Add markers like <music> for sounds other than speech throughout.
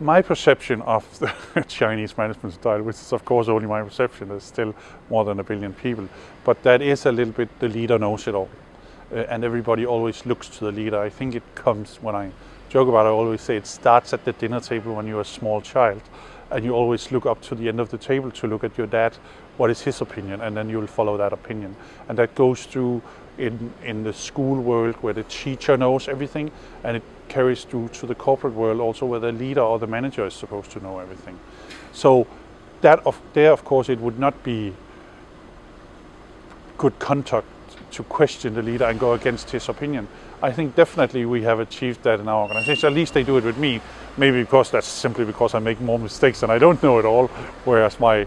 my perception of the <laughs> Chinese management style, which is of course only my perception, there's still more than a billion people, but that is a little bit the leader knows it all. Uh, and everybody always looks to the leader. I think it comes when I joke about it, I always say it starts at the dinner table when you're a small child and you always look up to the end of the table to look at your dad, what is his opinion, and then you'll follow that opinion. And that goes through in, in the school world where the teacher knows everything, and it carries through to the corporate world also where the leader or the manager is supposed to know everything. So that of, there, of course, it would not be good conduct to question the leader and go against his opinion. I think definitely we have achieved that in our organization. At least they do it with me. Maybe because that's simply because I make more mistakes and I don't know it all, whereas my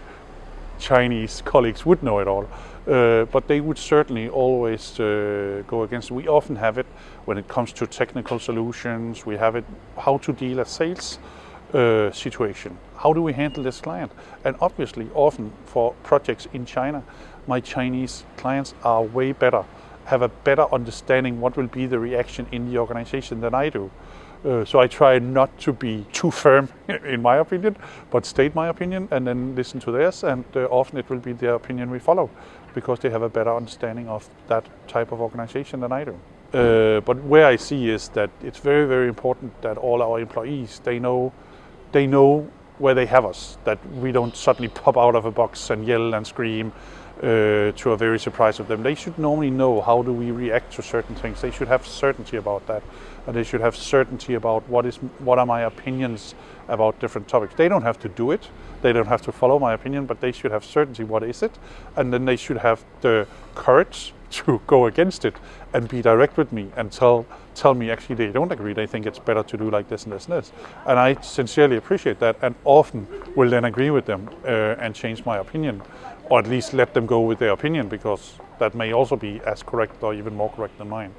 Chinese colleagues would know it all. Uh, but they would certainly always uh, go against. We often have it when it comes to technical solutions. We have it how to deal a sales uh, situation. How do we handle this client? And obviously, often for projects in China, my Chinese clients are way better, have a better understanding what will be the reaction in the organization than I do. Uh, so I try not to be too firm, <laughs> in my opinion, but state my opinion and then listen to theirs. And uh, often it will be their opinion we follow because they have a better understanding of that type of organization than I do. Uh, but where I see is that it's very, very important that all our employees they know, they know where they have us. That we don't suddenly pop out of a box and yell and scream uh, to a very surprise of them. They should normally know how do we react to certain things. They should have certainty about that. And they should have certainty about what is what are my opinions about different topics. They don't have to do it. They don't have to follow my opinion, but they should have certainty what is it. And then they should have the courage to <laughs> go against it and be direct with me and tell tell me actually they don't agree. They think it's better to do like this and this and this. And I sincerely appreciate that and often will then agree with them uh, and change my opinion or at least let them go with their opinion because that may also be as correct or even more correct than mine.